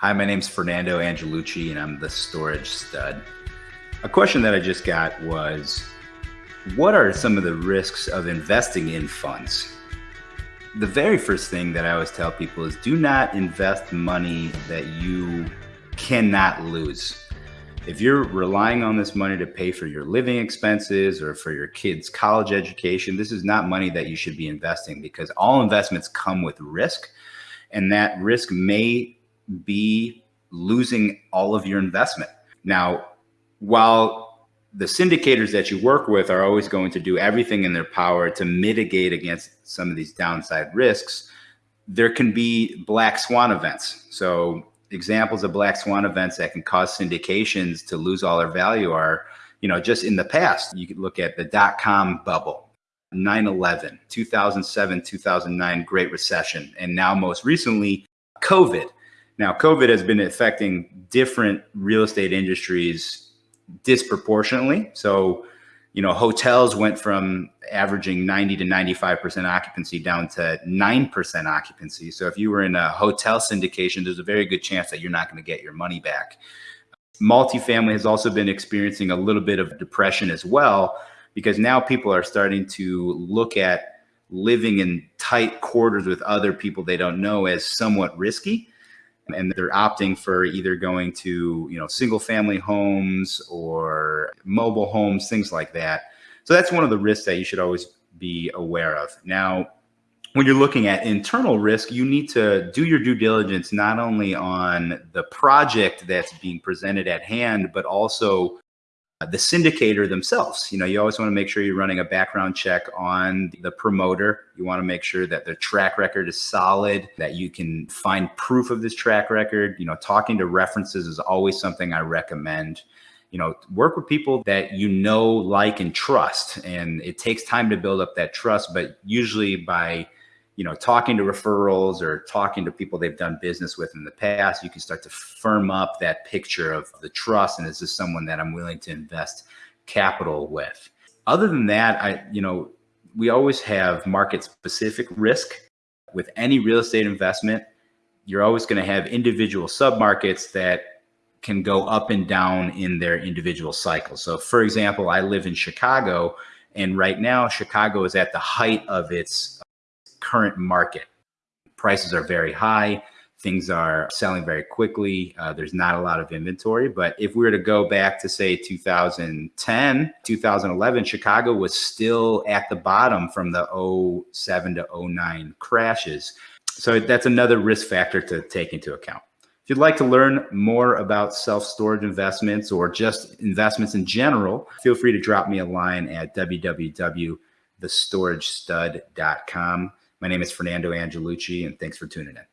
Hi, my name's Fernando Angelucci, and I'm the storage stud. A question that I just got was What are some of the risks of investing in funds? The very first thing that I always tell people is do not invest money that you cannot lose. If you're relying on this money to pay for your living expenses or for your kids' college education, this is not money that you should be investing because all investments come with risk. And that risk may be losing all of your investment. Now, while the syndicators that you work with are always going to do everything in their power to mitigate against some of these downside risks, there can be black swan events. So examples of black swan events that can cause syndications to lose all their value are, you know, just in the past, you could look at the dot-com bubble, 9-11, 2007, 2009 Great Recession, and now most recently, COVID. Now, COVID has been affecting different real estate industries disproportionately. So, you know, hotels went from averaging 90 to 95% occupancy down to 9% occupancy. So if you were in a hotel syndication, there's a very good chance that you're not going to get your money back. Multifamily has also been experiencing a little bit of depression as well, because now people are starting to look at living in tight quarters with other people they don't know as somewhat risky and they're opting for either going to you know single family homes or mobile homes things like that. So that's one of the risks that you should always be aware of. Now when you're looking at internal risk you need to do your due diligence not only on the project that's being presented at hand but also Uh, the syndicator themselves. You know, you always want to make sure you're running a background check on the promoter. You want to make sure that their track record is solid, that you can find proof of this track record. You know, talking to references is always something I recommend. You know, work with people that you know, like, and trust. And it takes time to build up that trust, but usually by you know, talking to referrals or talking to people they've done business with in the past, you can start to firm up that picture of the trust. And is this someone that I'm willing to invest capital with? Other than that, I, you know, we always have market specific risk with any real estate investment. You're always going to have individual submarkets that can go up and down in their individual cycles. So for example, I live in Chicago and right now Chicago is at the height of its current market. Prices are very high. Things are selling very quickly. Uh, there's not a lot of inventory. But if we were to go back to say 2010, 2011, Chicago was still at the bottom from the 07 to 09 crashes. So that's another risk factor to take into account. If you'd like to learn more about self-storage investments or just investments in general, feel free to drop me a line at www.thestoragestud.com. My name is Fernando Angelucci, and thanks for tuning in.